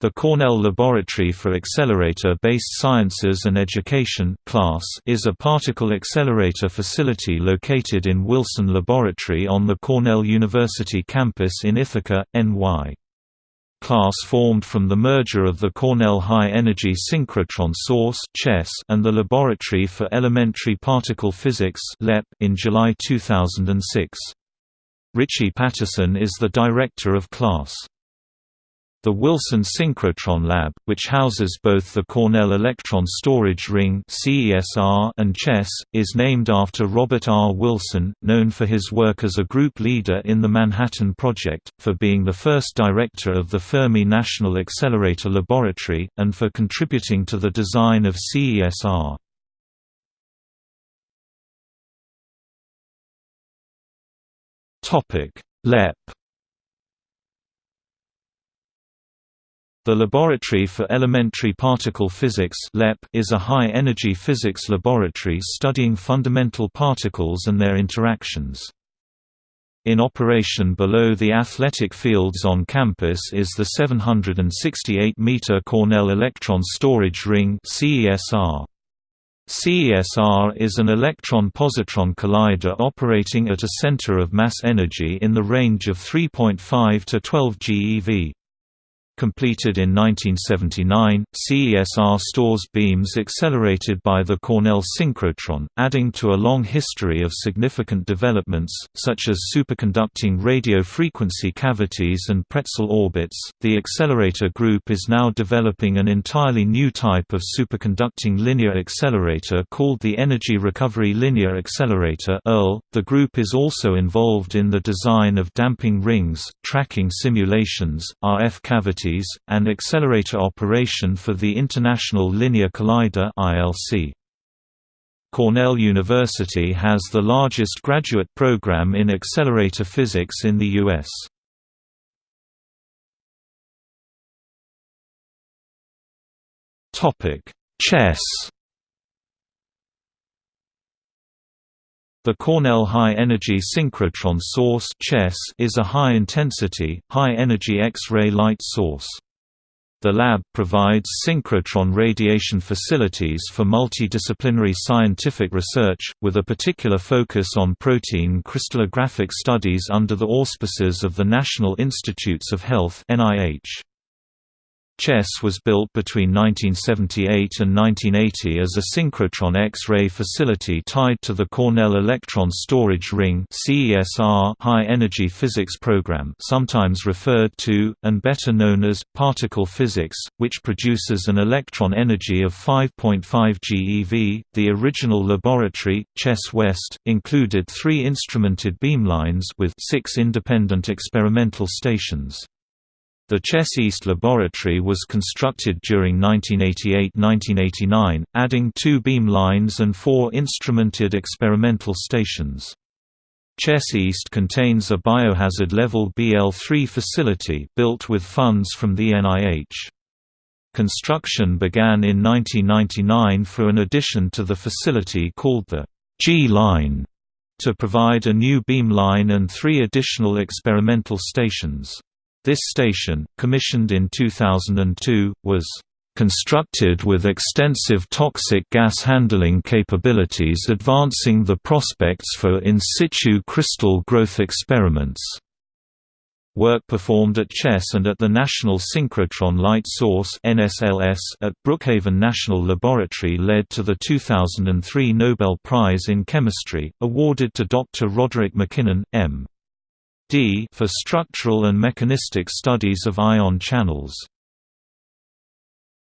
The Cornell Laboratory for Accelerator-Based Sciences and Education CLASSE is a particle accelerator facility located in Wilson Laboratory on the Cornell University campus in Ithaca, NY. CLASSE formed from the merger of the Cornell High Energy Synchrotron Source and the Laboratory for Elementary Particle Physics in July 2006. Ritchie Patterson is the director of CLASSE. The Wilson Synchrotron Lab, which houses both the Cornell Electron Storage Ring and CHESS, is named after Robert R. Wilson, known for his work as a group leader in the Manhattan Project, for being the first director of the Fermi National Accelerator Laboratory, and for contributing to the design of CESR. LEP The Laboratory for Elementary Particle Physics is a high-energy physics laboratory studying fundamental particles and their interactions. In operation below the athletic fields on campus is the 768-meter Cornell Electron Storage Ring CESR. CESR is an electron-positron collider operating at a center of mass energy in the range of 3.5 to 12 GeV. Completed in 1979, CESR stores beams accelerated by the Cornell synchrotron, adding to a long history of significant developments, such as superconducting radio frequency cavities and pretzel orbits. The accelerator group is now developing an entirely new type of superconducting linear accelerator called the Energy Recovery Linear Accelerator. The group is also involved in the design of damping rings, tracking simulations, RF cavities and accelerator operation for the International Linear Collider ILC. Cornell University has the largest graduate program in accelerator physics in the U.S. Chess The Cornell High Energy Synchrotron Source is a high-intensity, high-energy X-ray light source. The lab provides synchrotron radiation facilities for multidisciplinary scientific research, with a particular focus on protein crystallographic studies under the auspices of the National Institutes of Health NIH. CHESS was built between 1978 and 1980 as a synchrotron X-ray facility tied to the Cornell Electron Storage Ring high-energy physics program sometimes referred to, and better known as, particle physics, which produces an electron energy of 5.5 GeV. The original laboratory, CHESS West, included three instrumented beamlines with six independent experimental stations. The Chess East laboratory was constructed during 1988–1989, adding two beam lines and four instrumented experimental stations. Chess East contains a biohazard level BL3 facility built with funds from the NIH. Construction began in 1999 for an addition to the facility called the G-line to provide a new beam line and three additional experimental stations. This station, commissioned in 2002, was constructed with extensive toxic gas handling capabilities advancing the prospects for in situ crystal growth experiments. Work performed at CHESS and at the National Synchrotron Light Source at Brookhaven National Laboratory led to the 2003 Nobel Prize in Chemistry, awarded to Dr. Roderick MacKinnon, M. D for structural and mechanistic studies of ion channels.